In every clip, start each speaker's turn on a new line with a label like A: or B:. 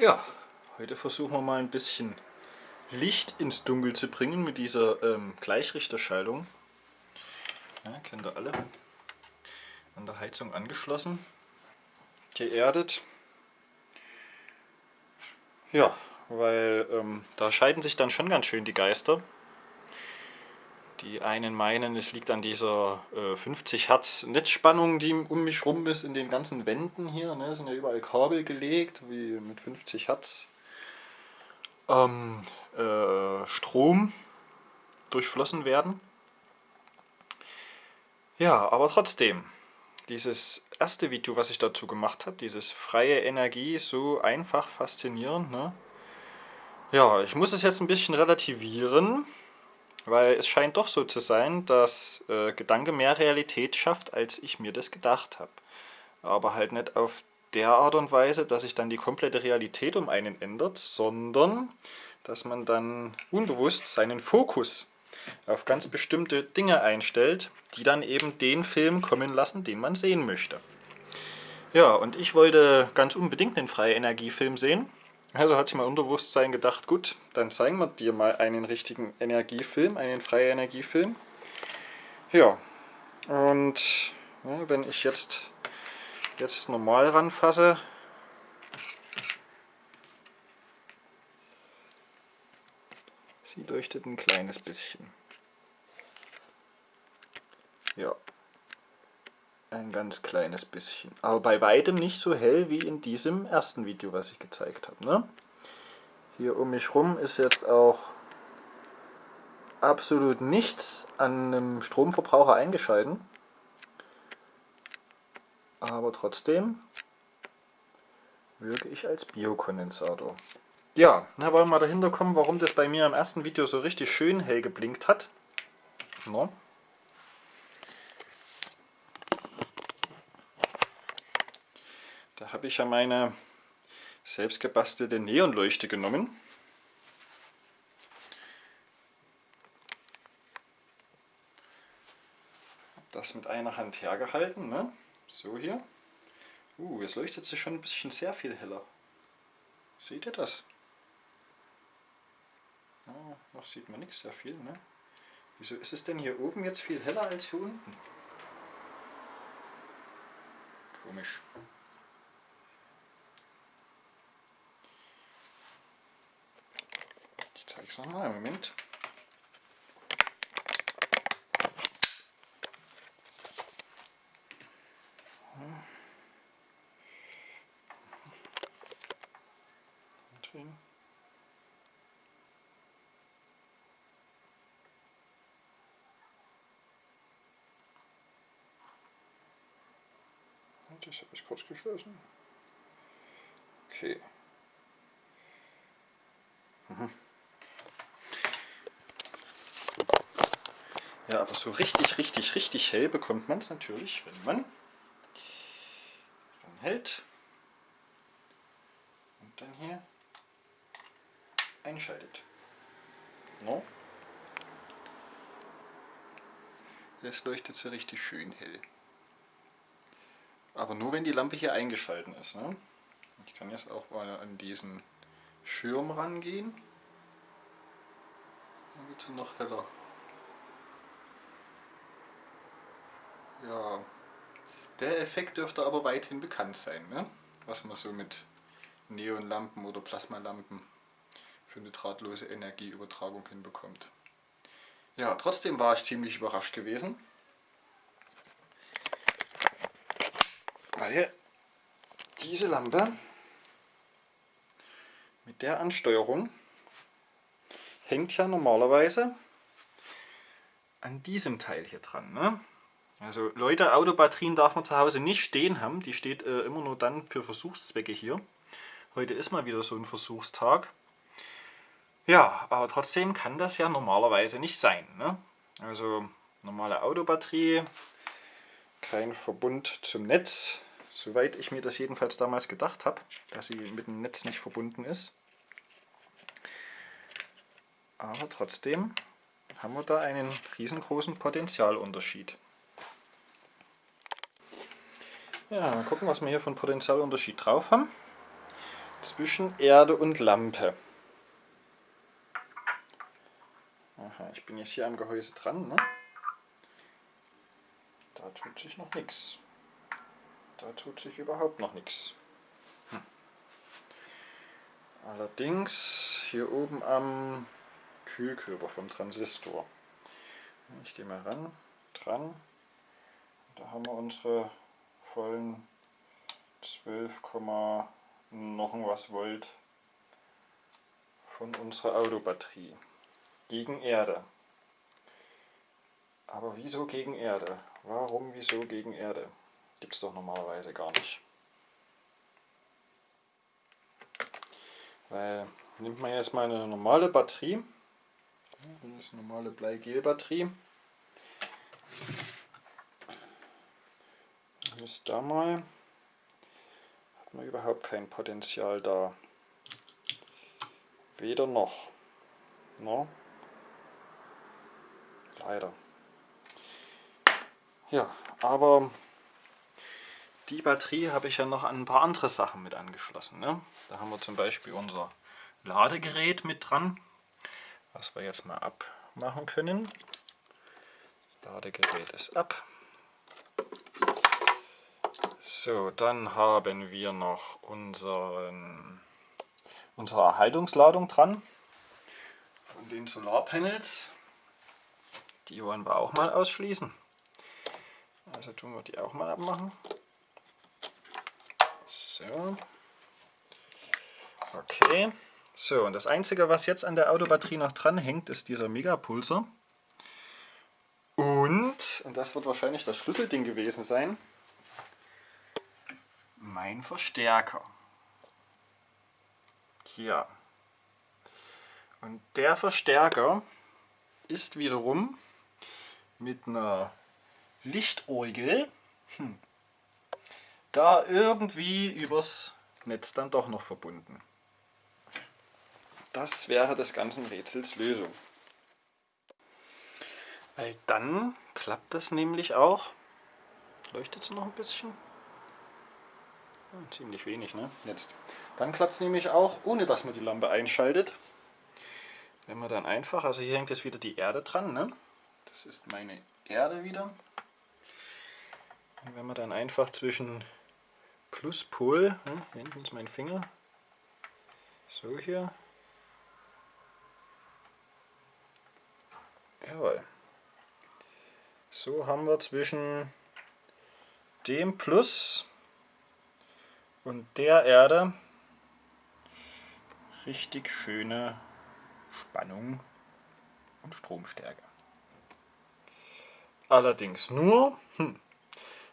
A: Ja, heute versuchen wir mal ein bisschen Licht ins Dunkel zu bringen mit dieser ähm, Gleichrichterschaltung. Ja, kennt ihr alle. An der Heizung angeschlossen. Geerdet. Ja, weil ähm, da scheiden sich dann schon ganz schön die Geister. Die einen meinen, es liegt an dieser äh, 50 Hertz Netzspannung, die um mich rum ist, in den ganzen Wänden hier. Ne, sind ja überall Kabel gelegt, wie mit 50 Hertz ähm, äh, Strom durchflossen werden. Ja, aber trotzdem, dieses erste Video, was ich dazu gemacht habe, dieses freie Energie, so einfach faszinierend. Ne? Ja, ich muss es jetzt ein bisschen relativieren. Weil es scheint doch so zu sein, dass äh, Gedanke mehr Realität schafft, als ich mir das gedacht habe. Aber halt nicht auf der Art und Weise, dass sich dann die komplette Realität um einen ändert, sondern dass man dann unbewusst seinen Fokus auf ganz bestimmte Dinge einstellt, die dann eben den Film kommen lassen, den man sehen möchte. Ja, und ich wollte ganz unbedingt einen freie Energiefilm sehen also hat sich mein Unterbewusstsein gedacht, gut, dann zeigen wir dir mal einen richtigen Energiefilm, einen freien Energiefilm. Ja, und ja, wenn ich jetzt, jetzt normal ranfasse, sie leuchtet ein kleines bisschen. Ja, ein ganz kleines bisschen. Aber bei weitem nicht so hell wie in diesem ersten Video, was ich gezeigt habe. Ne? Hier um mich rum ist jetzt auch absolut nichts an einem Stromverbraucher eingeschalten. Aber trotzdem wirke ich als Biokondensator. Ja, na, wollen wir mal dahinter kommen, warum das bei mir im ersten Video so richtig schön hell geblinkt hat. No. Da habe ich ja meine selbst gebastelte Neonleuchte genommen. das mit einer Hand hergehalten, ne? so hier. Uh, jetzt leuchtet sie schon ein bisschen sehr viel heller. Seht ihr das? Ja, noch sieht man nichts sehr viel. Ne? Wieso ist es denn hier oben jetzt viel heller als hier unten? Komisch. Ich sag mal, Moment. Das habe ich kurz geschlossen. Okay. Mhm. Ja, aber so richtig, richtig, richtig hell bekommt man es natürlich, wenn man hält und dann hier einschaltet. No? Jetzt leuchtet sie richtig schön hell. Aber nur wenn die Lampe hier eingeschalten ist. Ne? Ich kann jetzt auch mal an diesen Schirm rangehen. Dann wird sie noch heller. Ja, der Effekt dürfte aber weithin bekannt sein, ne? was man so mit Neonlampen oder Plasmalampen für eine drahtlose Energieübertragung hinbekommt. Ja, trotzdem war ich ziemlich überrascht gewesen, weil diese Lampe mit der Ansteuerung hängt ja normalerweise an diesem Teil hier dran. Ne? Also Leute, Autobatterien darf man zu Hause nicht stehen haben. Die steht äh, immer nur dann für Versuchszwecke hier. Heute ist mal wieder so ein Versuchstag. Ja, aber trotzdem kann das ja normalerweise nicht sein. Ne? Also normale Autobatterie, kein Verbund zum Netz. Soweit ich mir das jedenfalls damals gedacht habe, dass sie mit dem Netz nicht verbunden ist. Aber trotzdem haben wir da einen riesengroßen Potentialunterschied. Ja, mal gucken, was wir hier von Potentialunterschied drauf haben. zwischen Erde und Lampe. Aha, ich bin jetzt hier am Gehäuse dran. Ne? Da tut sich noch nichts. Da tut sich überhaupt noch nichts. Hm. Allerdings hier oben am Kühlkörper vom Transistor. Ich gehe mal ran, dran. Da haben wir unsere vollen 12, noch was Volt von unserer Autobatterie gegen Erde. Aber wieso gegen Erde? Warum, wieso gegen Erde? Gibt es doch normalerweise gar nicht. Weil, nimmt man jetzt mal eine normale Batterie, eine normale Bleigel-Batterie, ist da mal, hat man überhaupt kein Potenzial da. Weder noch. No? Leider. Ja, aber die Batterie habe ich ja noch an ein paar andere Sachen mit angeschlossen. Ne? Da haben wir zum Beispiel unser Ladegerät mit dran, was wir jetzt mal abmachen können. Das Ladegerät ist ab. So, dann haben wir noch unseren, unsere Erhaltungsladung dran von den Solarpanels. Die wollen wir auch mal ausschließen. Also tun wir die auch mal abmachen. So. Okay. So, und das einzige, was jetzt an der Autobatterie noch dran hängt, ist dieser Megapulser. Und, und das wird wahrscheinlich das Schlüsselding gewesen sein, mein Verstärker. Hier. Und der Verstärker ist wiederum mit einer Lichtorgel hm, da irgendwie übers Netz dann doch noch verbunden. Das wäre des ganzen Rätsels Lösung. Weil dann klappt das nämlich auch. Leuchtet es noch ein bisschen? Ziemlich wenig, ne? Jetzt. Dann klappt es nämlich auch, ohne dass man die Lampe einschaltet. Wenn man dann einfach, also hier hängt jetzt wieder die Erde dran, ne? Das ist meine Erde wieder. Und wenn man dann einfach zwischen Pluspol, ne, hinten ist mein Finger, so hier, jawohl, so haben wir zwischen dem Plus und der Erde richtig schöne Spannung und Stromstärke. Allerdings nur, hm,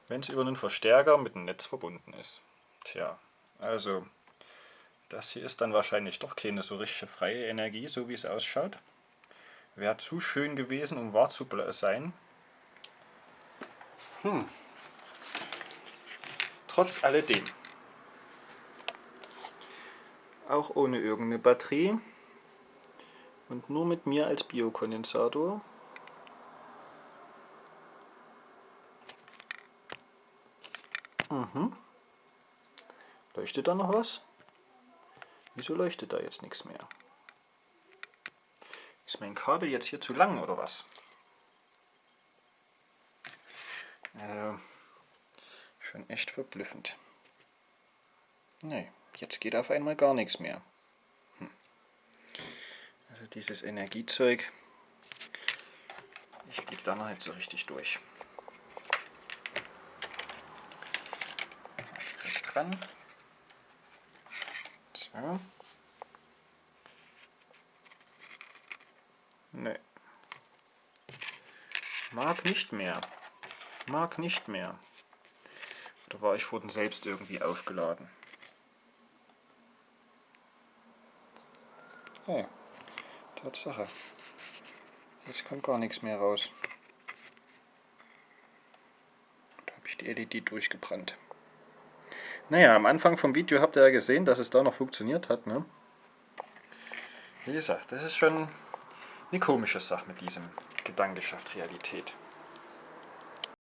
A: wenn es über einen Verstärker mit dem Netz verbunden ist. Tja, also das hier ist dann wahrscheinlich doch keine so richtige freie Energie, so wie es ausschaut. Wäre zu schön gewesen, um wahr zu sein. Hm. Trotz alledem. Auch ohne irgendeine Batterie und nur mit mir als Biokondensator Mhm. Leuchtet da noch was? Wieso leuchtet da jetzt nichts mehr? Ist mein Kabel jetzt hier zu lang oder was? Äh, schon echt verblüffend. Nee, jetzt geht auf einmal gar nichts mehr. Hm. Also dieses Energiezeug, ich blick da noch nicht so richtig durch. dran. So. Ne. Mag nicht mehr. Mag nicht mehr. Oder war ich vorhin selbst irgendwie aufgeladen? Oh, Tatsache. Jetzt kommt gar nichts mehr raus. Da habe ich die LED durchgebrannt. Naja, am Anfang vom Video habt ihr ja gesehen, dass es da noch funktioniert hat. Ne? Wie gesagt, das ist schon eine komische Sache mit diesem Gedanke schafft Realität.